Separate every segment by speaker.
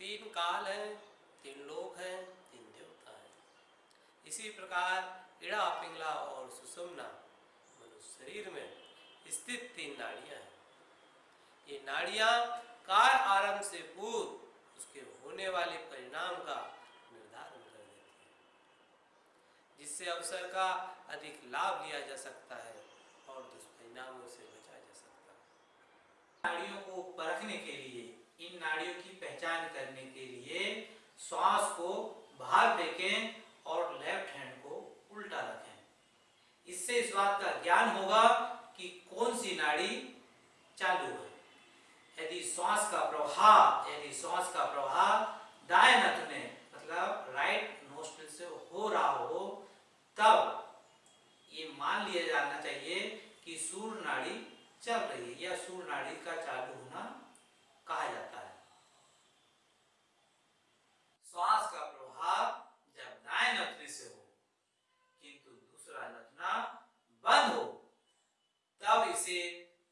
Speaker 1: तीन काल है, तीन लोक हैं, तीन देवता हैं। इसी प्रकार इड़ा, पिंगला और सुषुम्ना मनुष्य शरीर में स्थित तीन नाड़ियाँ हैं। ये नाड़ियाँ कार आरंभ से पूर्व उसके होने वाले परिणाम का निर्धारण कर देती है, जिससे अवसर का अधिक लाभ लिया जा सकता है और दुष्परिणामों से बचा जा सकता है।
Speaker 2: नाड़ियों इन नाड़ियों की पहचान करने के लिए श्वास को बाहर फेंकें और लेफ़्ट हैंड को उल्टा रखें। इससे इस बात का ज्ञान होगा कि कौन सी नाड़ी चालू है। यदि श्वास का प्रवाह, यदि श्वास का प्रवाह दाएँ नथ में मतलब राइट नोस्ट्रिल से हो रहा हो, तब ये मान लिया जाना चाहिए कि सूर्य नाड़ी चल रही है या सूर्य नाड़ी का चालू होना कहा जाता है श्वास का प्रभाव जब दाएँ नथने से हो किंतु दूसरा नथना बंद हो तब इसे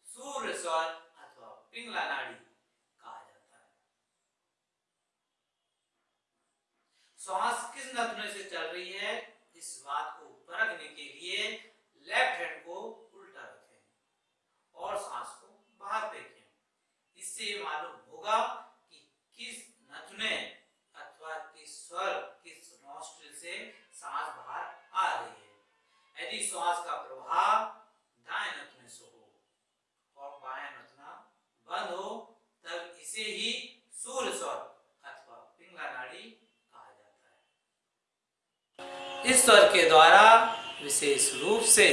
Speaker 2: सूर्य स्वर अथवा पिंगला नाड़ी कहा जाता है। श्वास किस नथने से चल रही है? इस बात को परखने के लिए लेफ़्ट हैंड को उल्टा रखें और सांस को बाहर फेंकें। इससे मालूम होगा कि किस नथने अथवा किस स्वर, किस नॉस्ट्रिल से सांस बाहर आ रही है। यदि श्वास का प्रभाव दाएँ नथने से हो और बाएँ नथना बंद हो तब इसे ही सूर्य स्वर अथवा पिंगला नाड़ी कहा जाता
Speaker 1: स्वर के द्वारा विशेष रूप से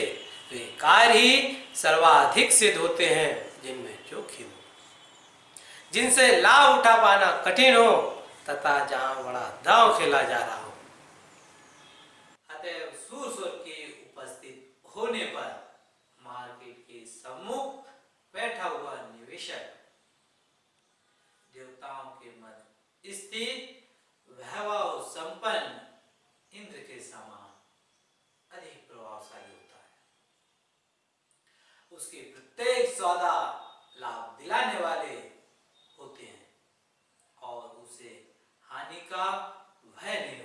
Speaker 1: वे कार्य ही सर्वाधिक सिद्ध होते हैं, जिनमें जोखिम जिनसे लाभ उठा पाना कठिन हो, तथा जहाँ बड़ा दांव खेला जा रहा हो।
Speaker 2: अतएव सूर स्वर के उपस्थित होने पर मार्केट के सम्मुख बैठा हुआ निवेशक देवताओं के मध्य स्थित समान अधिक प्रभावशाली होता है। उसके प्रत्येक सौदा लाभ दिलाने वाले होते हैं और उसे हानि का भय नहीं